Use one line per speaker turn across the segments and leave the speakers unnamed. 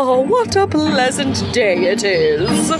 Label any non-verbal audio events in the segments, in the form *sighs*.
Oh, what a pleasant day it is.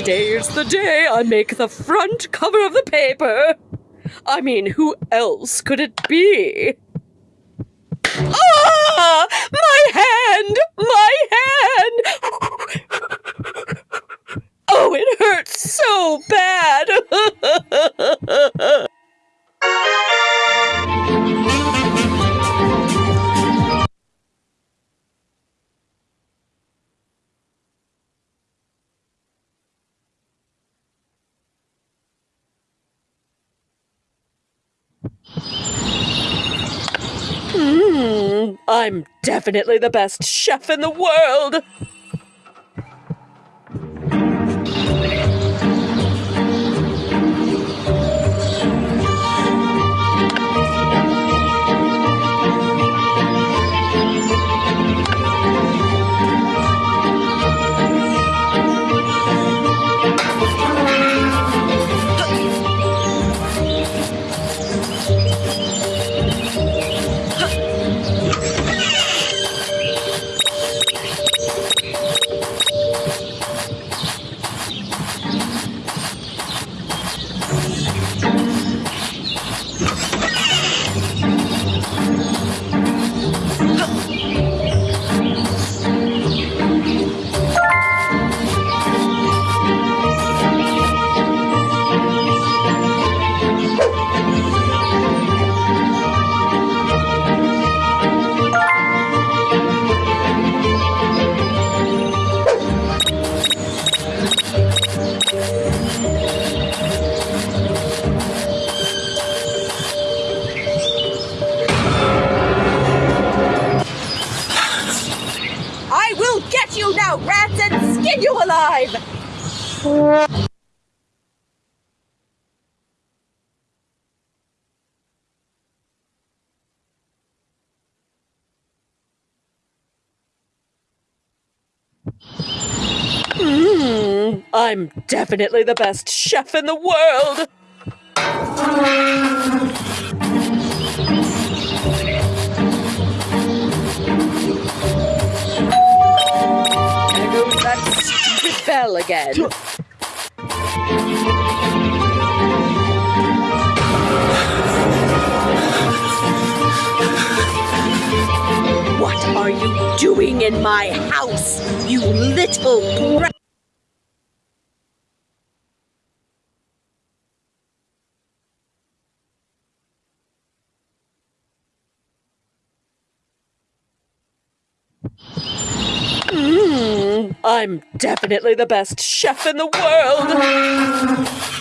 Today's the day I make the front cover of the paper. I mean, who else could it be? Ah! My hand! My hand! Oh, it hurts so bad! *laughs* I'm definitely the best chef in the world.
I will get you now, rats, and skin you alive!
Hmm, I'm definitely the best chef in the world. Again. What are you doing in my house, you little brat? Hmm, I'm definitely the best chef in the world. *laughs*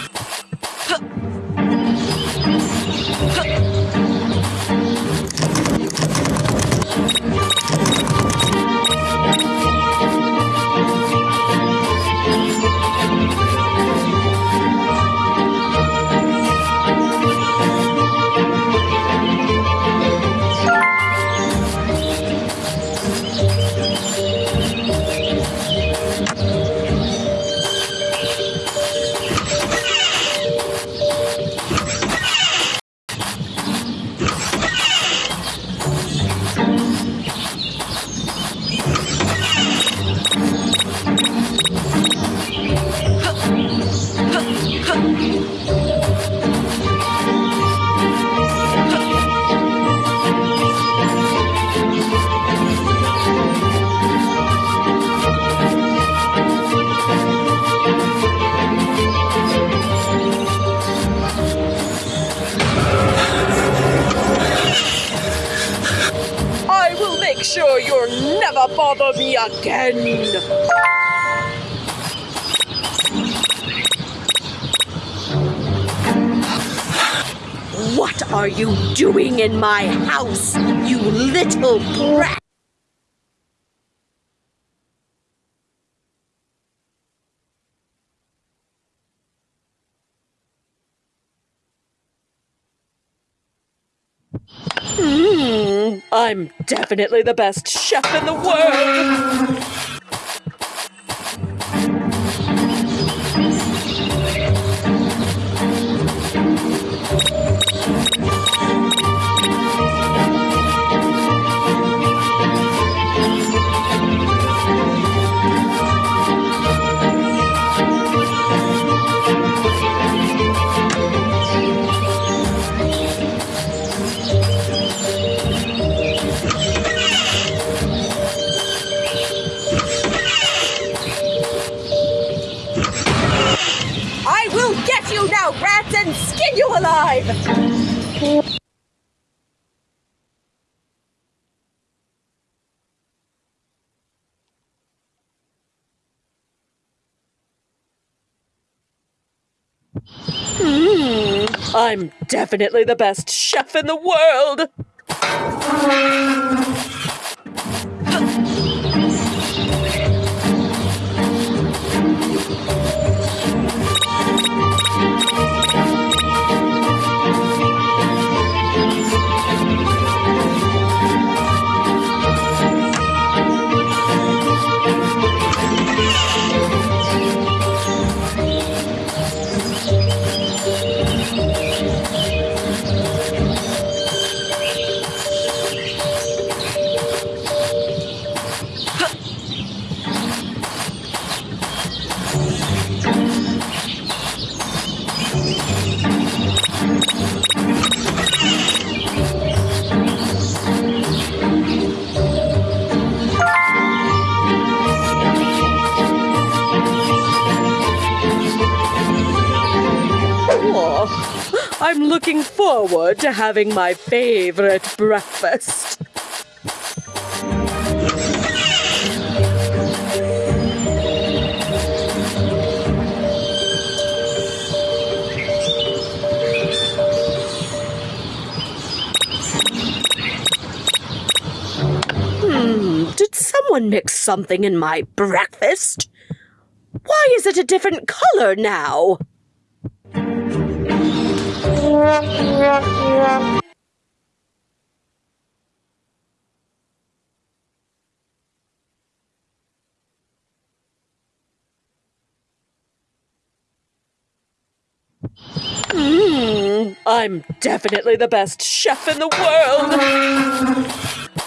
again. What are you doing in my house, you little brat? Hmm, I'm definitely the best chef in the world.
Get you now, rats, and skin you alive!
Hmm, I'm definitely the best chef in the world. I'm looking forward to having my favorite breakfast. Someone mix something in my breakfast? Why is it a different color now? Hmm, I'm definitely the best chef in the world.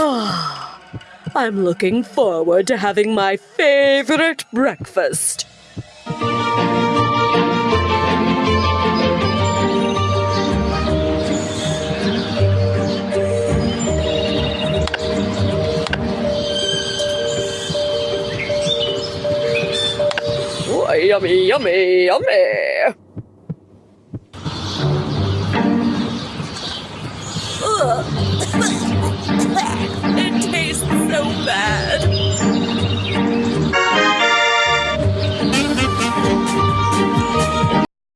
*sighs* I'm looking forward to having my favorite breakfast. Yummy, yummy, yummy.
Ugh. *laughs* It tastes so bad.